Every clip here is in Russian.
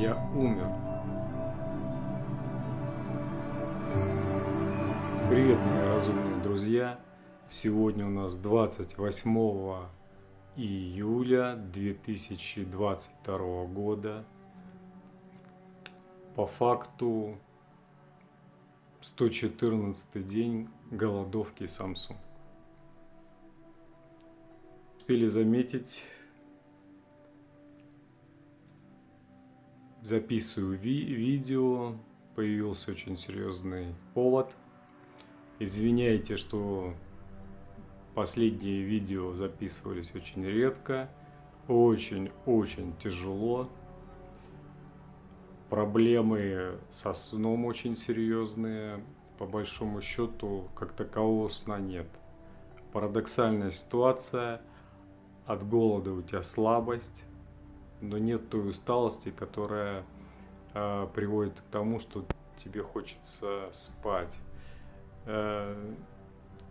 Я умер. Привет, мои разумные друзья! Сегодня у нас 28 июля 2022 года. По факту 114 день голодовки Samsung. Успели заметить, записываю ви видео, появился очень серьезный повод. Извиняйте, что последние видео записывались очень редко, очень-очень тяжело. Проблемы со сном очень серьезные. По большому счету, как такового сна нет. Парадоксальная ситуация. От голода у тебя слабость, но нет той усталости, которая э, приводит к тому, что тебе хочется спать. Э,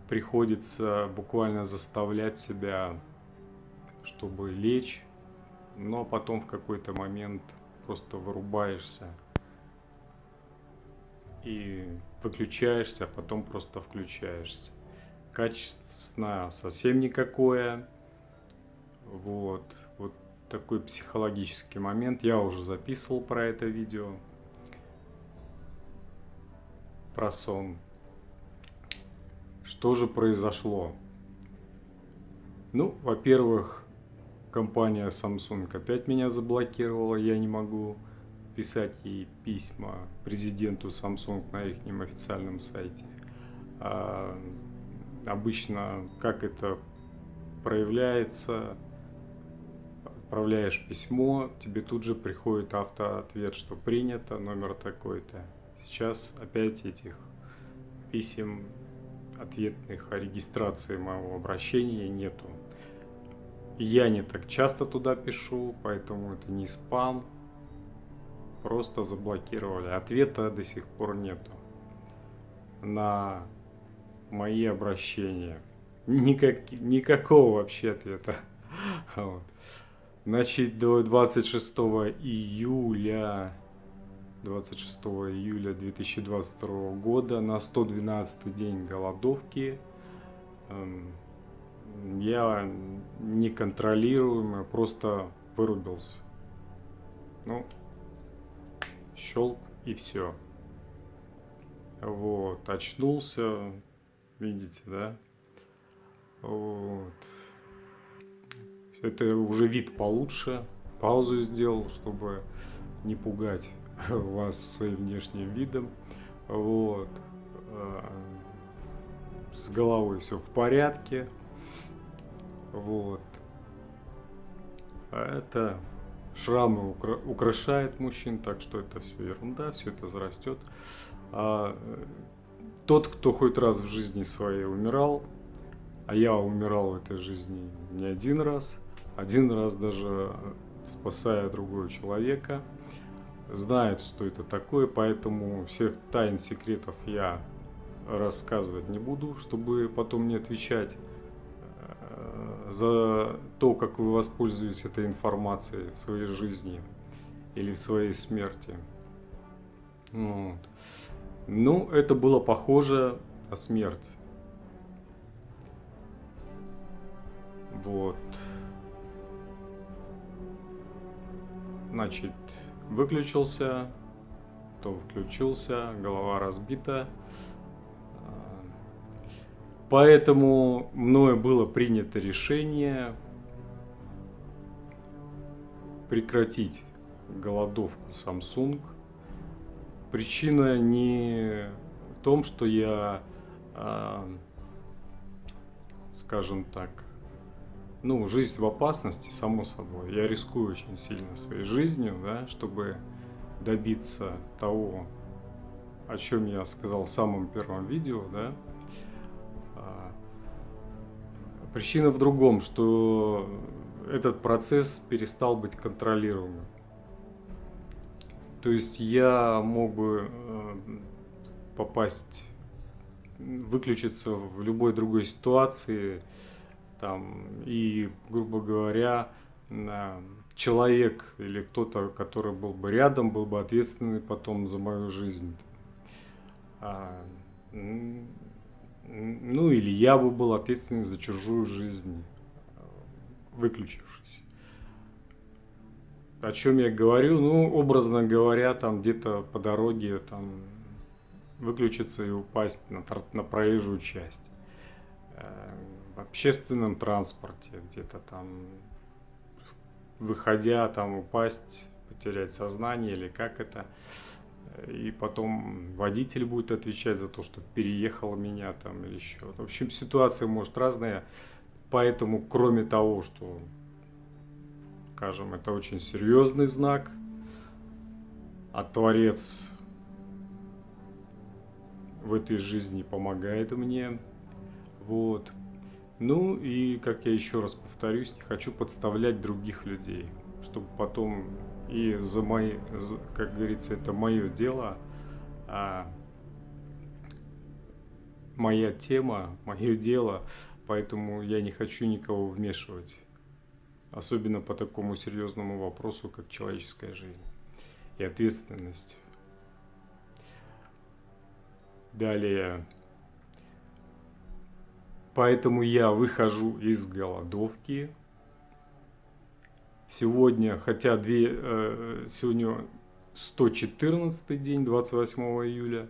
приходится буквально заставлять себя, чтобы лечь, но потом в какой-то момент просто вырубаешься и выключаешься, а потом просто включаешься. Качество сна совсем никакое. Вот, такой психологический момент. Я уже записывал про это видео. Про сон. Что же произошло? Ну, во-первых, компания Samsung опять меня заблокировала. Я не могу писать ей письма президенту Samsung на их официальном сайте. А, обычно, как это проявляется, отправляешь письмо, тебе тут же приходит автоответ, что принято, номер такой-то. Сейчас опять этих писем ответных о регистрации моего обращения нету. Я не так часто туда пишу, поэтому это не спам. Просто заблокировали. Ответа до сих пор нету на мои обращения. Никак, никакого вообще ответа. Вот. Значит, до 26 июля 26 июля 2022 года на 112 день голодовки эм, я неконтролируемо просто вырубился. Ну, щелк и все. Вот, очнулся, видите, да? Вот. Это уже вид получше. Паузу сделал, чтобы не пугать вас своим внешним видом. Вот. Э, с головой все в порядке. Вот. А это шрамы укра украшают мужчин, так что это все ерунда, все это зарастет. А тот, кто хоть раз в жизни своей умирал, а я умирал в этой жизни не один раз, один раз даже спасая другого человека, знает, что это такое, поэтому всех тайн, секретов я рассказывать не буду, чтобы потом не отвечать э, за то, как вы воспользуетесь этой информацией в своей жизни или в своей смерти. Вот. Ну, это было похоже на смерть. Вот. Значит, выключился, то включился, голова разбита. Поэтому мною было принято решение прекратить голодовку Samsung. Причина не в том, что я, а, скажем так, ну, жизнь в опасности, само собой. Я рискую очень сильно своей жизнью, да, чтобы добиться того, о чем я сказал в самом первом видео, да. А, причина в другом, что этот процесс перестал быть контролируемым. То есть я мог бы э, попасть, выключиться в любой другой ситуации, там, и, грубо говоря, человек или кто-то, который был бы рядом, был бы ответственный потом за мою жизнь. А, ну или я бы был ответственный за чужую жизнь, выключившись. О чем я говорю? Ну, образно говоря, там где-то по дороге там выключиться и упасть на, на проезжую часть. В общественном транспорте где-то там, выходя там упасть, потерять сознание или как это и потом водитель будет отвечать за то, что переехал меня там или еще. В общем, ситуация может разная, поэтому кроме того, что, скажем, это очень серьезный знак, а Творец в этой жизни помогает мне, вот. Ну и, как я еще раз повторюсь, не хочу подставлять других людей, чтобы потом и за мои, как говорится, это мое дело, а моя тема, мое дело, поэтому я не хочу никого вмешивать, особенно по такому серьезному вопросу, как человеческая жизнь и ответственность. Далее. Поэтому я выхожу из голодовки, Сегодня, хотя две, э, сегодня 114 день, 28 июля,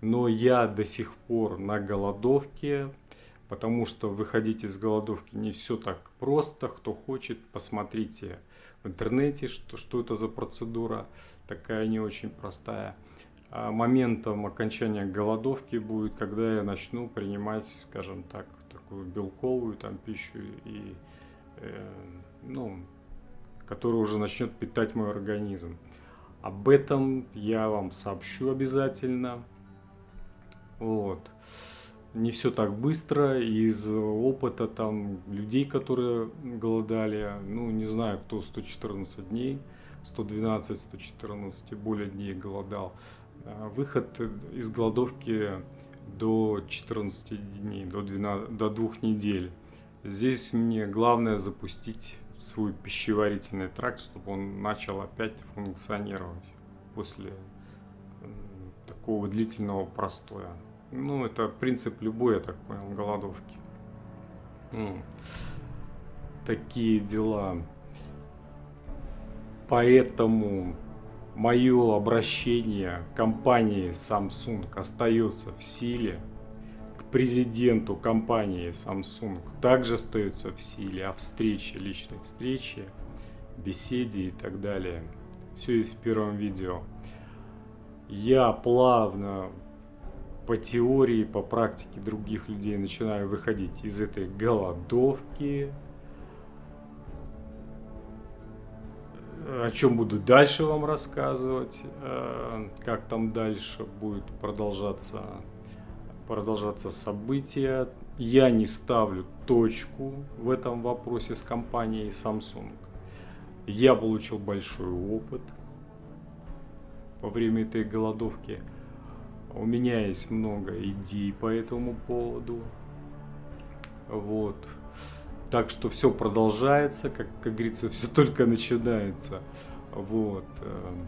но я до сих пор на голодовке, потому что выходить из голодовки не все так просто. Кто хочет, посмотрите в интернете, что, что это за процедура, такая не очень простая. А моментом окончания голодовки будет, когда я начну принимать, скажем так, такую белковую там пищу и, э, ну, который уже начнет питать мой организм. Об этом я вам сообщу обязательно. Вот. Не все так быстро, из опыта там людей, которые голодали, ну не знаю, кто 114 дней, 112, 114 и более дней голодал. А выход из голодовки до 14 дней, до, 12, до 2 недель. Здесь мне главное запустить свой пищеварительный тракт, чтобы он начал опять функционировать после такого длительного простоя. Ну, это принцип любой, я так понял, голодовки. Ну, такие дела. Поэтому мое обращение компании Samsung остается в силе президенту компании Samsung также остается в силе, а встрече, личной встрече, беседе и так далее. Все есть в первом видео. Я плавно по теории, по практике других людей начинаю выходить из этой голодовки. О чем буду дальше вам рассказывать, э, как там дальше будет продолжаться продолжаться события. Я не ставлю точку в этом вопросе с компанией Samsung. Я получил большой опыт во время этой голодовки. У меня есть много идей по этому поводу. Вот. Так что все продолжается, как, как говорится, все только начинается. Вот. Эм.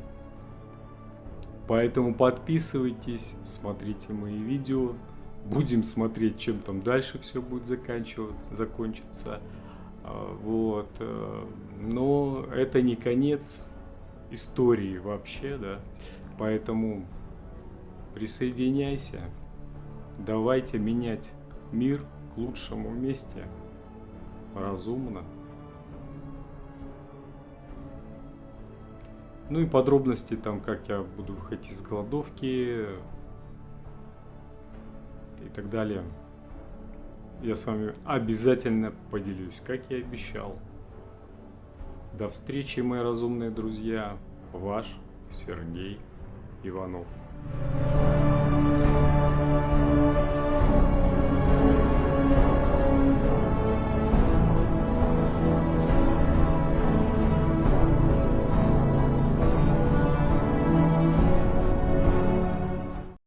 Поэтому подписывайтесь, смотрите мои видео. Будем смотреть, чем там дальше все будет заканчиваться, закончиться. А, вот. Э, но это не конец истории вообще, да. Поэтому присоединяйся. Давайте менять мир к лучшему вместе. Разумно. Ну и подробности там, как я буду выходить из голодовки и так далее. Я с вами обязательно поделюсь, как я обещал. До встречи, мои разумные друзья. Ваш Сергей Иванов.